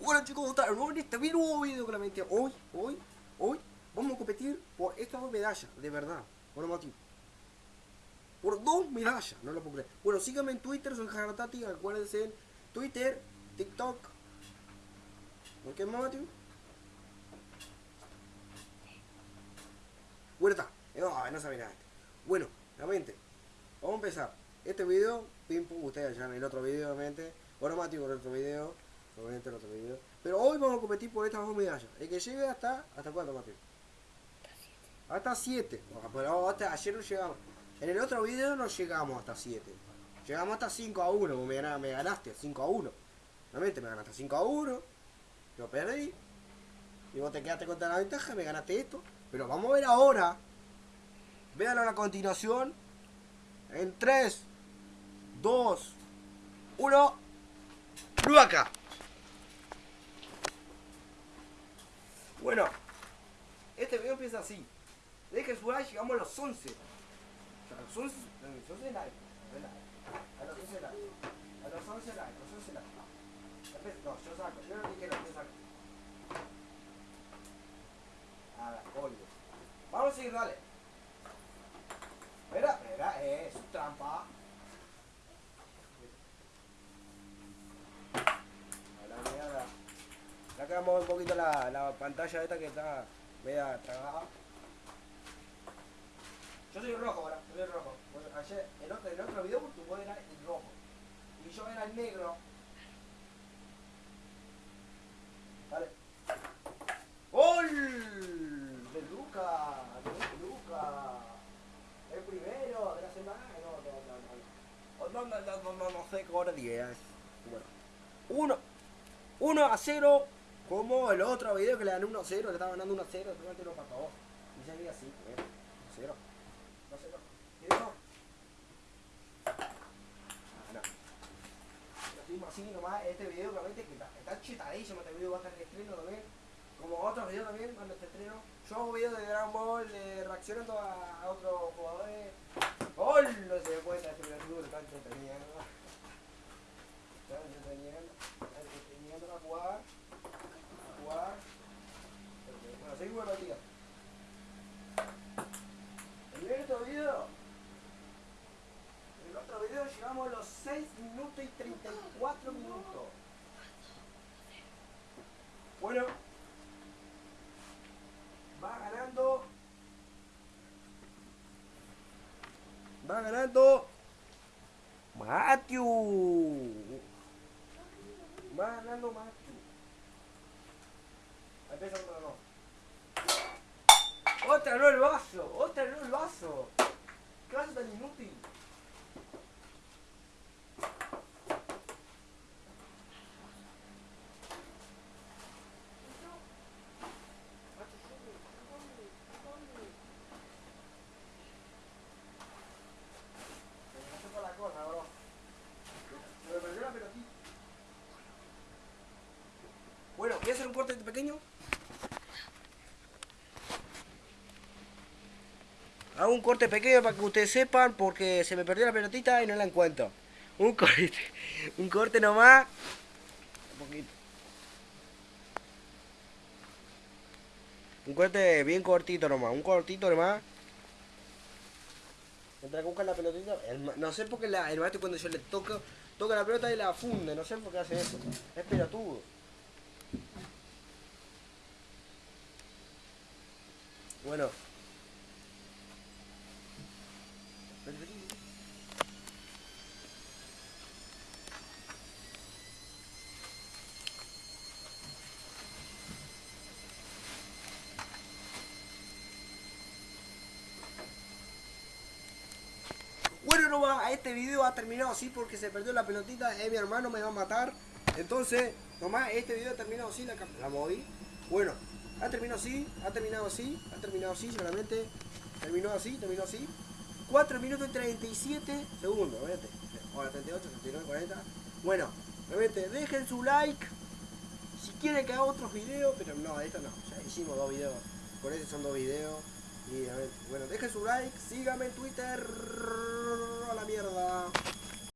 Bueno chicos, ¿cómo están? En este video claramente hoy, hoy, hoy vamos a competir por estas dos medallas, de verdad. Bueno, Mati. Por dos medallas, no lo puedo creer. Bueno, síganme en Twitter, soy Jaratati, acuérdense en Twitter, TikTok. ¿Por qué Mati? Bueno, está. No, no sabe nada. Bueno, realmente, vamos a empezar. Este video, pim pum, ustedes ya en el otro video, obviamente. Bueno, Mati, por el otro video. Obviamente el otro video. Pero hoy vamos a competir por estas dos medallas. El que llegue hasta. ¿Hasta cuánto, Mati? Hasta 7. Pero hasta ayer no llegamos. En el otro video no llegamos hasta 7. Llegamos hasta 5 a 1. Me, ganaste, me ganaste 5 a 1. Realmente me ganaste 5 a 1. Yo perdí. Y vos te quedaste con la ventaja. Me ganaste esto. Pero vamos a ver ahora. Véanlo a la continuación. En 3, 2, 1. acá! Bueno, este video empieza así. Dejen su like, llegamos a los 11. A los 11, a los 11 likes. A los 11 likes. A los 11 likes, a los 11 likes. No, yo saco, yo no dije lo que saco. A ver, pollo. Vamos a seguir, dale. Espera, espera, es trampa. Un poquito la, la pantalla esta que está media trabada. Yo soy rojo ahora, soy rojo. ayer, en otro, en otro video tu voz era el rojo. Y yo era el negro. Vale. ¡Gol! De Luca, de Luca. El primero de la semana. No, no, no, no. No, no, no, no, no, sé qué hora día es. Bueno. Uno. 1 a 0 como el otro video que le gané 1 a 0, le estaba ganando 1 a 0, después lo pató. Y seguía así, 1 a 0. 1 a 0. ¿Y eso? Ah, no. Lo seguimos así nomás, este video realmente que está, está chetadísimo, este video va a estar en estreno también. Como otros videos también, cuando este estreno. Yo hago videos de Dragon Ball, de reaccionando a, a otros jugadores. ¡Gol! No se dio cuenta, este video está entretenido. Está entretenido. Está entretenido a jugar jugar. Bueno, seguimos la partida. En el otro en el otro video llegamos a los 6 minutos y 34 minutos. Bueno, va ganando. Va ganando. Matthew. Va ganando Matthew. Empieza otro no. ¡Otra no el vaso! ¡Otra no el vaso! ¿Qué vaso tan inútil? Bueno, voy hacer un corte pequeño Hago un corte pequeño para que ustedes sepan porque se me perdió la pelotita y no la encuentro. Un corte, un corte nomás. Un poquito. Un corte bien cortito nomás, un cortito nomás. Mientras que buscan la pelotita, no sé por qué la, el maestro cuando yo le toco, toca la pelota y la funde, no sé por qué hace eso. Es pelotudo. Bueno, No va, este video ha terminado así porque se perdió la pelotita, eh, mi hermano me va a matar. Entonces, nomás este video ha terminado así, la, la moví. Bueno, ha terminado así, ha terminado así, ha terminado así, solamente. Terminó así, terminó así. 4 minutos y 37 segundos, obviamente. Ahora 38, 39, 40. Bueno, obviamente, dejen su like. Si quieren que haga otros videos, pero no, esto no. Ya hicimos dos videos. Por eso son dos videos. Y a ver, bueno, dejen su like, síganme en Twitter. A la mierda.